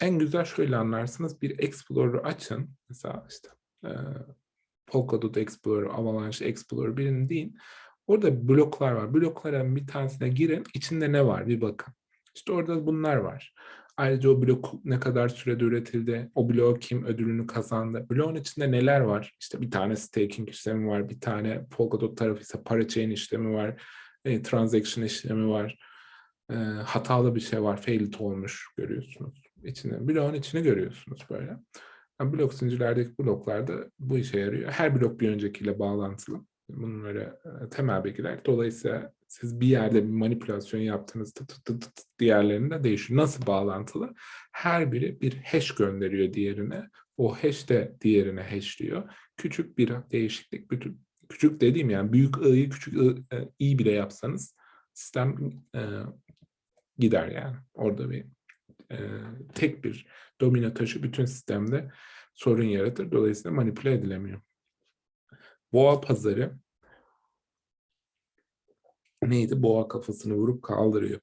en güzel şöyle anlarsınız. Bir Explorer açın. Mesela işte Polkadot Explorer, Avalanche Explorer birini deyin. Orada bloklar var. Blokların bir tanesine girin. İçinde ne var bir bakın. İşte orada bunlar var. Ayrıca o blok ne kadar sürede üretildi, o blok kim ödülünü kazandı, bloğun içinde neler var? İşte bir tane staking işlemi var, bir tane Polkadot tarafı ise parachain işlemi var, e, transaction işlemi var, e, hatalı bir şey var, failed olmuş görüyorsunuz. İçine, bloğun içini görüyorsunuz böyle. Yani blok zincirlerdeki bloklarda bu işe yarıyor. Her blok bir öncekiyle bağlantılı. E, temel bilgiler. Dolayısıyla siz bir yerde bir manipülasyon yaptığınızda tıt tıt tıt diğerlerinde değişiyor. Nasıl bağlantılı? Her biri bir hash gönderiyor diğerine. O hash de diğerine hashliyor. Küçük bir değişiklik, bütün, küçük dediğim yani büyük i'yi küçük e, i bile yapsanız sistem e, gider yani. Orada bir e, tek bir domino taşı bütün sistemde sorun yaratır. Dolayısıyla manipüle edilemiyor. Boğa pazarı neydi? Boğa kafasını vurup kaldırıyor.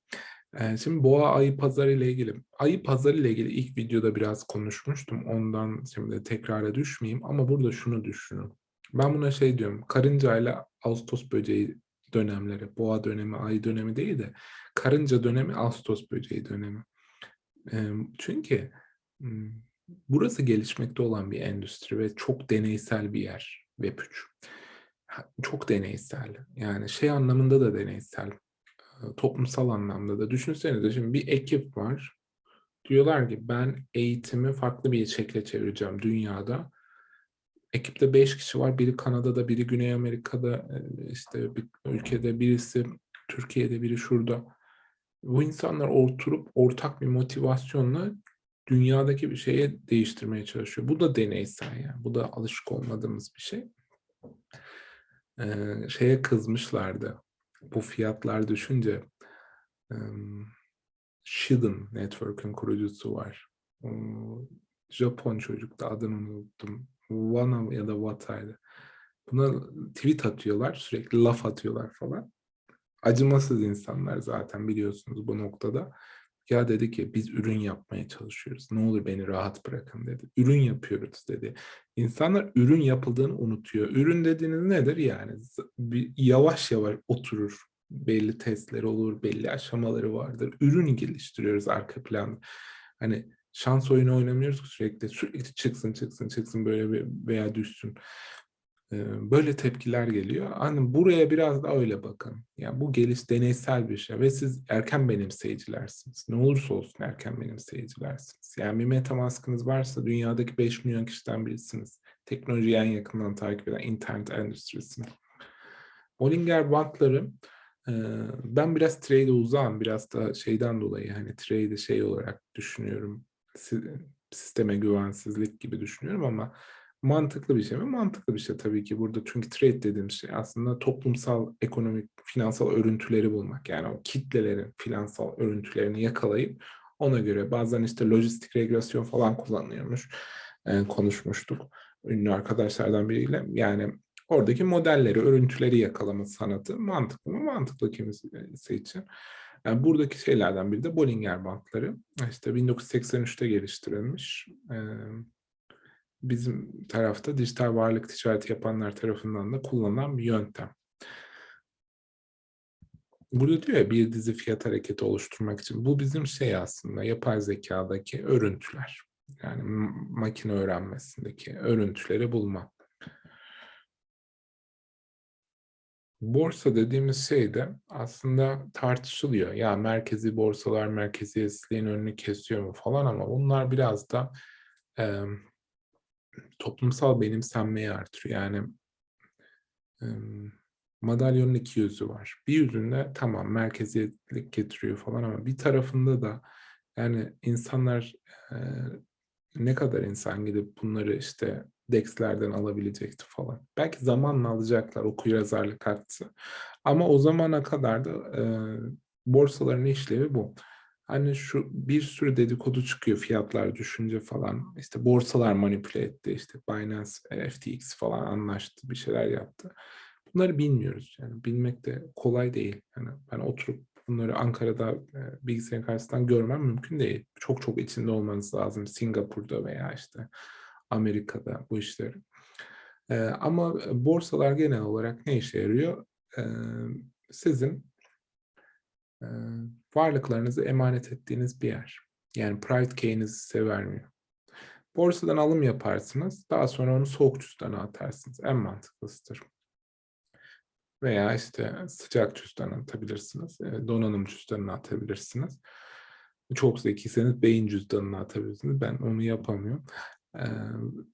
Ee, şimdi boğa ayı pazarı ile ilgili, ayı pazarı ile ilgili ilk videoda biraz konuşmuştum. Ondan şimdi tekrara düşmeyeyim ama burada şunu düşünün. Ben buna şey diyorum, karınca ile Ağustos böceği dönemleri, boğa dönemi, ay dönemi değil de karınca dönemi, Ağustos böceği dönemi. Çünkü burası gelişmekte olan bir endüstri ve çok deneysel bir yer Web3 çok deneysel. Yani şey anlamında da deneysel. Toplumsal anlamda da. Düşünsenize şimdi bir ekip var. Diyorlar ki ben eğitimi farklı bir şekle çevireceğim dünyada. Ekipte beş kişi var. Biri Kanada'da, biri Güney Amerika'da, işte bir ülkede, birisi Türkiye'de, biri şurada. Bu insanlar oturup ortak bir motivasyonla dünyadaki bir şeye değiştirmeye çalışıyor. Bu da deneysel yani. Bu da alışık olmadığımız bir şey şeye kızmışlardı. Bu fiyatlar düşünce Shiden Network'ün kurucusu var. Japon çocuk da adını unuttum. Wana ya da Wata'ydı. Buna tweet atıyorlar, sürekli laf atıyorlar falan. Acımasız insanlar zaten biliyorsunuz bu noktada. Ya dedi ki biz ürün yapmaya çalışıyoruz. Ne olur beni rahat bırakın dedi. Ürün yapıyoruz dedi. İnsanlar ürün yapıldığını unutuyor. Ürün dediğiniz nedir? Yani yavaş yavaş oturur. Belli testler olur, belli aşamaları vardır. Ürün geliştiriyoruz arka planda. Hani şans oyunu oynamıyoruz sürekli. Sürekli çıksın çıksın çıksın böyle bir veya düşsün böyle tepkiler geliyor. Hani buraya biraz da öyle bakın. Yani bu geliş deneysel bir şey ve siz erken benimseyicilersiniz. Ne olursa olsun erken benimseyicilersiniz. Yani bir metamaskınız varsa dünyadaki 5 milyon kişiden birisiniz. Teknolojiyi en yakından takip eden internet endüstrisini. Bollinger Bandları ben biraz trade'e uzağım. Biraz da şeyden dolayı hani trade'i şey olarak düşünüyorum. Sisteme güvensizlik gibi düşünüyorum ama mantıklı bir şey mi? Mantıklı bir şey tabii ki burada. Çünkü trade dediğim şey aslında toplumsal, ekonomik, finansal örüntüleri bulmak. Yani o kitlelerin finansal örüntülerini yakalayıp ona göre bazen işte lojistik regresyon falan kullanılıyormuş. Ee, konuşmuştuk ünlü arkadaşlardan biriyle. Yani oradaki modelleri, örüntüleri yakalama sanatı mantıklı mı? Mantıklı kimisi için. Yani buradaki şeylerden biri de Bollinger bantları. İşte 1983'te geliştirilmiş. Ee, bizim tarafta dijital varlık ticareti yapanlar tarafından da kullanılan bir yöntem. Burada diyor ya bir dizi fiyat hareketi oluşturmak için. Bu bizim şey aslında yapay zekadaki örüntüler. Yani makine öğrenmesindeki örüntüleri bulma. Borsa dediğimiz şey de aslında tartışılıyor. Ya merkezi borsalar merkeziyetsizliğin önünü kesiyor mu falan ama bunlar biraz da toplumsal benimsenmeyi artırıyor. Yani e, madalyonun iki yüzü var. Bir yüzünde tamam merkeziyetlik getiriyor falan ama bir tarafında da yani insanlar ne kadar insan gidip bunları işte DEX'lerden alabilecekti falan. Belki zamanla alacaklar okuryazarlık artsa. Ama o zamana kadar da e, borsaların işlevi bu. Hani şu bir sürü dedikodu çıkıyor fiyatlar düşünce falan. İşte borsalar manipüle etti. işte Binance, e, FTX falan anlaştı, bir şeyler yaptı. Bunları bilmiyoruz. Yani bilmek de kolay değil. Yani ben oturup bunları Ankara'da e, bilgisayarın karşısından görmem mümkün değil. Çok çok içinde olmanız lazım. Singapur'da veya işte Amerika'da bu işleri. E, ama borsalar genel olarak ne işe yarıyor? E, sizin varlıklarınızı emanet ettiğiniz bir yer. Yani private key'inizi size vermiyor. Borsadan alım yaparsınız. Daha sonra onu soğuk cüzdana atarsınız. En mantıklısıdır. Veya işte sıcak cüzdana atabilirsiniz. Donanım cüzdanına atabilirsiniz. Çok zekiyseniz beyin cüzdanına atabilirsiniz. Ben onu yapamıyorum.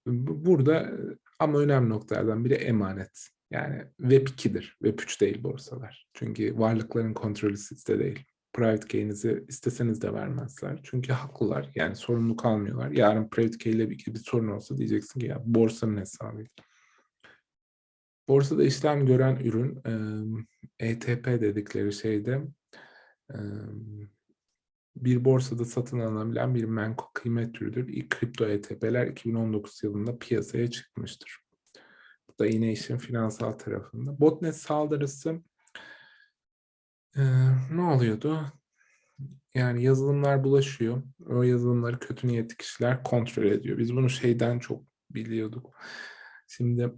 Burada ama önemli noktalardan biri emanet. Yani Web 2'dir. Web 3 değil borsalar. Çünkü varlıkların kontrolü sizde değil. Private key'inizi isteseniz de vermezler. Çünkü haklılar. Yani sorumluluk almıyorlar. Yarın private key ile bir, bir sorun olsa diyeceksin ki ya borsanın hesabı. Borsada işlem gören ürün ETP dedikleri şeyde bir borsada satın alınabilen bir menkul kıymet türüdür. İlk kripto ETP'ler 2019 yılında piyasaya çıkmıştır. Da yine işin finansal tarafında. Botnet saldırısı ne oluyordu? Yani yazılımlar bulaşıyor. O yazılımları kötü niyetli kişiler kontrol ediyor. Biz bunu şeyden çok biliyorduk. Şimdi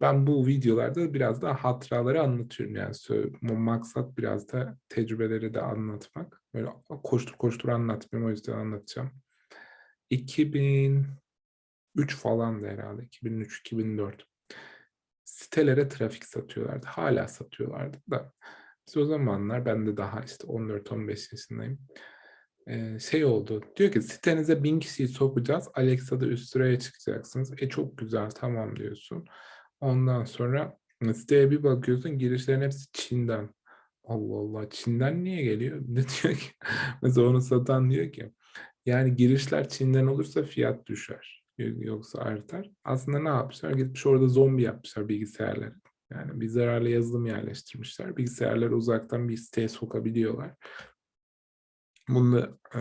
ben bu videolarda biraz daha hatıraları anlatıyorum. Yani maksat biraz da tecrübeleri de anlatmak. Böyle koştur koştur anlatmıyorum o yüzden anlatacağım. 2003 falan da herhalde. 2003-2004. Sitelere trafik satıyorlardı. Hala satıyorlardı da. Biz o zamanlar ben de daha işte 14-15 yaşındayım şey oldu. Diyor ki sitenize bin kişiyi sokacağız. Alexa'da üst sıraya çıkacaksınız. E çok güzel tamam diyorsun. Ondan sonra siteye bir bakıyorsun girişlerin hepsi Çin'den. Allah Allah Çin'den niye geliyor? Ne diyor ki? Mesela onu satan diyor ki yani girişler Çin'den olursa fiyat düşer. Yoksa artar. Aslında ne yapmışlar? Gitmiş orada zombi yapmışlar bilgisayarları. Yani bir zararlı yazılım yerleştirmişler. Bilgisayarları uzaktan bir siteye sokabiliyorlar. Bunu e,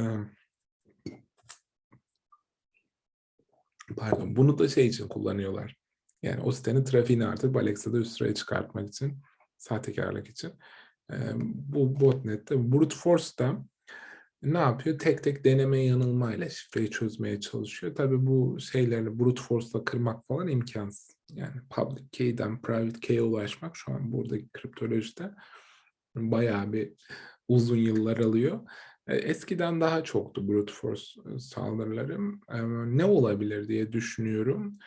pardon, bunu da şey için kullanıyorlar. Yani o sitenin trafiğini artık Alexa'da üst sıraya çıkartmak için, sahtekarlık için. Bu botnet'te, brute force'da ne yapıyor? Tek tek deneme yanılmayla şifreyi çözmeye çalışıyor. Tabii bu şeyleri brute force'la kırmak falan imkansız. Yani public key'den private key'e ulaşmak şu an buradaki kriptolojide bayağı bir uzun yıllar alıyor. E, eskiden daha çoktu brute force e, saldırılarım. E, ne olabilir diye düşünüyorum.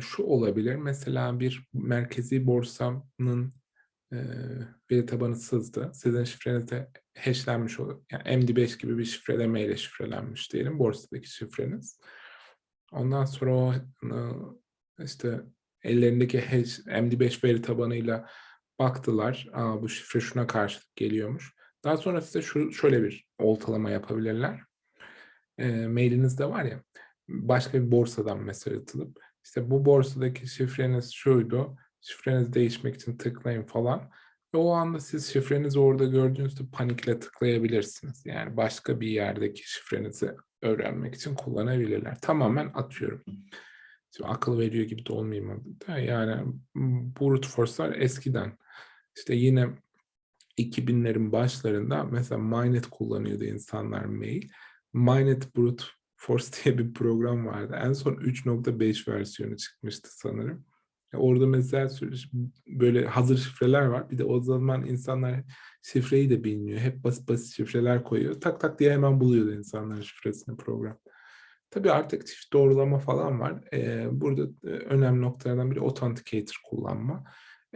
Şu olabilir, mesela bir merkezi borsanın veri tabanı sızdı. Sizin şifreniz de hashlenmiş olur. Yani MD5 gibi bir şifrelemeyle şifrelenmiş diyelim borsadaki şifreniz. Ondan sonra o işte ellerindeki hash, MD5 veri tabanıyla baktılar. Aa, bu şifre şuna karşılık geliyormuş. Daha sonra size şu şöyle bir oltalama yapabilirler. E, mailinizde var ya, başka bir borsadan mesaj atılıp, işte bu borsadaki şifreniz şuydu, şifreniz değişmek için tıklayın falan. Ve o anda siz şifrenizi orada gördüğünüzde panikle tıklayabilirsiniz. Yani başka bir yerdeki şifrenizi öğrenmek için kullanabilirler. Tamamen atıyorum. Şimdi akıl veriyor gibi de olmayayım yani brute force'lar eskiden işte yine 2000'lerin başlarında mesela Mynet kullanıyordu insanlar mail. Mynet Brute Force diye bir program vardı. En son 3.5 versiyonu çıkmıştı sanırım. Orada mesela böyle hazır şifreler var. Bir de o zaman insanlar şifreyi de bilmiyor. Hep basit basit şifreler koyuyor. Tak tak diye hemen buluyordu insanların şifresini program. Tabii artık çift doğrulama falan var. Ee, burada önemli noktalardan biri Authenticator kullanma.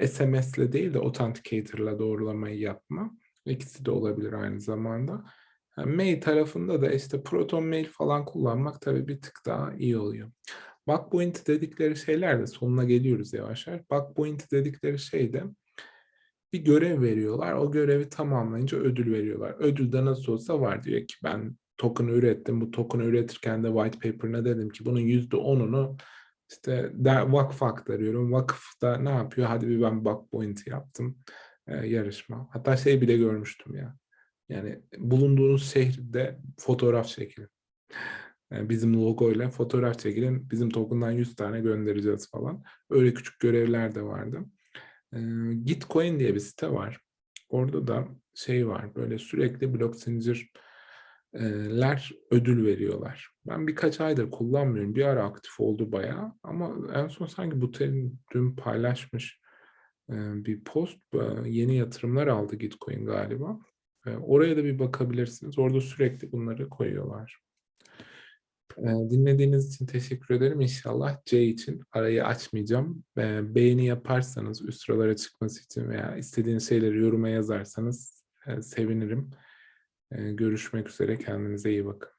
SMS'le değil de Authenticator'la doğrulamayı yapma. İkisi de olabilir aynı zamanda. Yani mail tarafında da işte Proton Mail falan kullanmak tabii bir tık daha iyi oluyor. Bounty dedikleri şeyler de sonuna geliyoruz yavaş yavaş. Bounty dedikleri şey de bir görev veriyorlar. O görevi tamamlayınca ödül veriyorlar. Ödül de nasıl olsa var diyor ki ben token ürettim. Bu token üretirken de white paper'ına dedim ki bunun %10'unu işte vakfa aktarıyorum. Vakıf da ne yapıyor? Hadi bir ben bug point yaptım. E, yarışma. Hatta şey bile görmüştüm ya. Yani bulunduğunuz şehirde fotoğraf çekin. Yani bizim logoyla fotoğraf çekilin. Bizim token'dan 100 tane göndereceğiz falan. Öyle küçük görevler de vardı. Ee, Gitcoin diye bir site var. Orada da şey var. Böyle sürekli blok zincirler ödül veriyorlar. Ben birkaç aydır kullanmıyorum. Bir ara aktif oldu bayağı. Ama en son sanki bu terim dün paylaşmış e, bir post. e, Yeni yatırımlar aldı Gitcoin galiba. E, Oraya da bir bakabilirsiniz. Orada sürekli bunları koyuyorlar. E, Dinlediğiniz için teşekkür ederim. İnşallah C için arayı açmayacağım. E, Beğeni yaparsanız üst sıralara çıkması için veya istediğiniz şeyleri yoruma yazarsanız e, sevinirim. E, Görüşmek üzere. Kendinize iyi bakın.